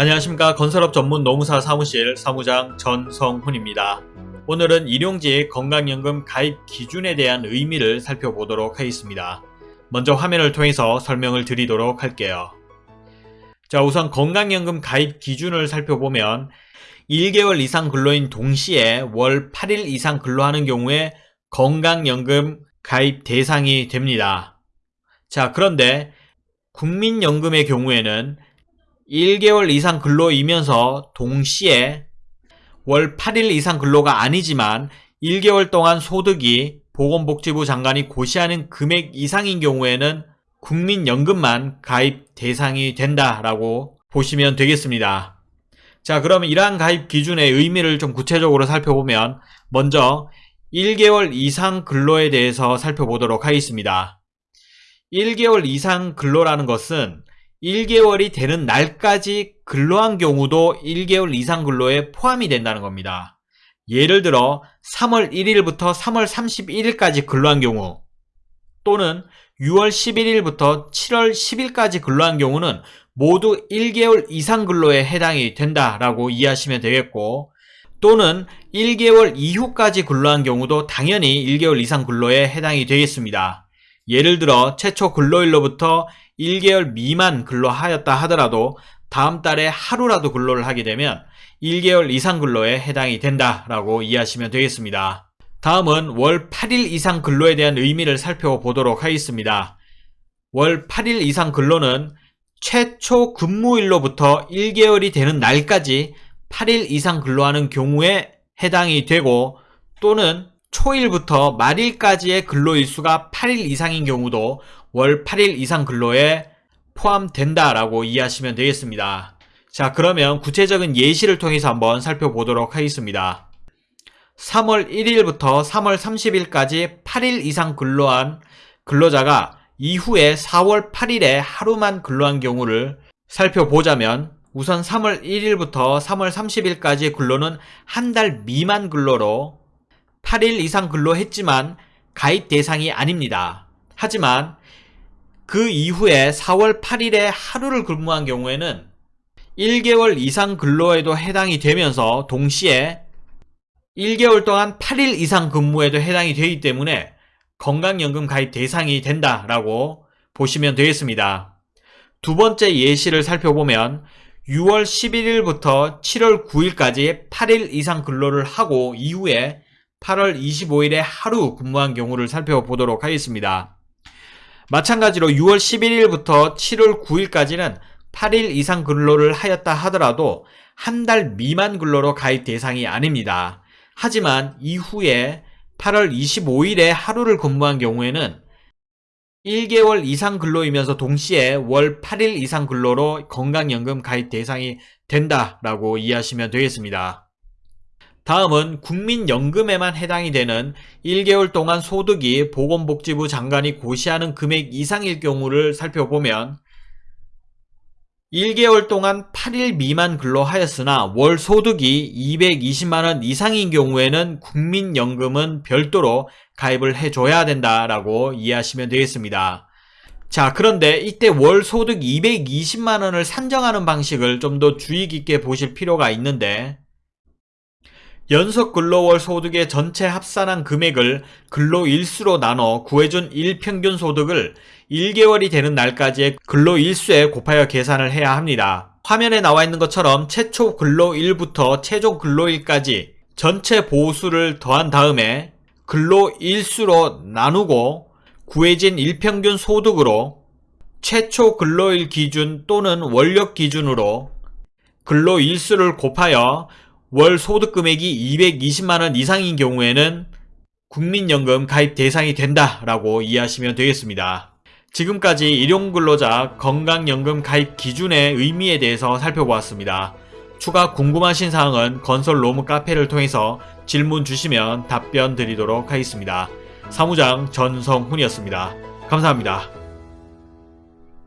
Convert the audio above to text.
안녕하십니까 건설업 전문 노무사 사무실 사무장 전성훈입니다. 오늘은 일용직 건강연금 가입 기준에 대한 의미를 살펴보도록 하겠습니다. 먼저 화면을 통해서 설명을 드리도록 할게요. 자 우선 건강연금 가입 기준을 살펴보면 1개월 이상 근로인 동시에 월 8일 이상 근로하는 경우에 건강연금 가입 대상이 됩니다. 자 그런데 국민연금의 경우에는 1개월 이상 근로이면서 동시에 월 8일 이상 근로가 아니지만 1개월 동안 소득이 보건복지부 장관이 고시하는 금액 이상인 경우에는 국민연금만 가입 대상이 된다라고 보시면 되겠습니다. 자 그러면 이러한 가입 기준의 의미를 좀 구체적으로 살펴보면 먼저 1개월 이상 근로에 대해서 살펴보도록 하겠습니다. 1개월 이상 근로라는 것은 1개월이 되는 날까지 근로한 경우도 1개월 이상 근로에 포함이 된다는 겁니다. 예를 들어 3월 1일부터 3월 31일까지 근로한 경우 또는 6월 11일부터 7월 10일까지 근로한 경우는 모두 1개월 이상 근로에 해당이 된다라고 이해하시면 되겠고 또는 1개월 이후까지 근로한 경우도 당연히 1개월 이상 근로에 해당이 되겠습니다. 예를 들어 최초 근로일로부터 1개월 미만 근로하였다 하더라도 다음 달에 하루라도 근로를 하게 되면 1개월 이상 근로에 해당이 된다라고 이해하시면 되겠습니다. 다음은 월 8일 이상 근로에 대한 의미를 살펴보도록 하겠습니다. 월 8일 이상 근로는 최초 근무일로부터 1개월이 되는 날까지 8일 이상 근로하는 경우에 해당이 되고 또는 초일부터 말일까지의 근로일수가 8일 이상인 경우도 월 8일 이상 근로에 포함된다라고 이해하시면 되겠습니다. 자 그러면 구체적인 예시를 통해서 한번 살펴보도록 하겠습니다. 3월 1일부터 3월 30일까지 8일 이상 근로한 근로자가 이후에 4월 8일에 하루만 근로한 경우를 살펴보자면 우선 3월 1일부터 3월 30일까지의 근로는 한 달 미만 근로로 8일 이상 근로했지만 가입 대상이 아닙니다. 하지만 그 이후에 4월 8일에 하루를 근무한 경우에는 1개월 이상 근로에도 해당이 되면서 동시에 1개월 동안 8일 이상 근무에도 해당이 되기 때문에 건강연금 가입 대상이 된다라고 보시면 되겠습니다. 두 번째 예시를 살펴보면 6월 11일부터 7월 9일까지 8일 이상 근로를 하고 이후에 8월 25일에 하루 근무한 경우를 살펴보도록 하겠습니다. 마찬가지로 6월 11일부터 7월 9일까지는 8일 이상 근로를 하였다 하더라도 한 달 미만 근로로 가입 대상이 아닙니다. 하지만 이후에 8월 25일에 하루를 근무한 경우에는 1개월 이상 근로이면서 동시에 월 8일 이상 근로로 건강연금 가입 대상이 된다라고 이해하시면 되겠습니다. 다음은 국민연금에만 해당이 되는 1개월 동안 소득이 보건복지부 장관이 고시하는 금액 이상일 경우를 살펴보면 1개월 동안 8일 미만 근로하였으나 월 소득이 220만원 이상인 경우에는 국민연금은 별도로 가입을 해줘야 된다라고 이해하시면 되겠습니다. 자 그런데 이때 월 소득 220만원을 산정하는 방식을 좀 더 주의 깊게 보실 필요가 있는데 연속 근로월 소득의 전체 합산한 금액을 근로일수로 나눠 구해준 일평균 소득을 1개월이 되는 날까지의 근로일수에 곱하여 계산을 해야 합니다. 화면에 나와 있는 것처럼 최초 근로일부터 최종 근로일까지 전체 보수를 더한 다음에 근로일수로 나누고 구해진 일평균 소득으로 최초 근로일 기준 또는 원력 기준으로 근로일수를 곱하여 월 소득 금액이 220만원 이상인 경우에는 국민연금 가입 대상이 된다라고 이해하시면 되겠습니다. 지금까지 일용근로자 건강연금 가입 기준의 의미에 대해서 살펴보았습니다. 추가 궁금하신 사항은 건설 로무 카페를 통해서 질문 주시면 답변 드리도록 하겠습니다. 사무장 전성훈이었습니다. 감사합니다.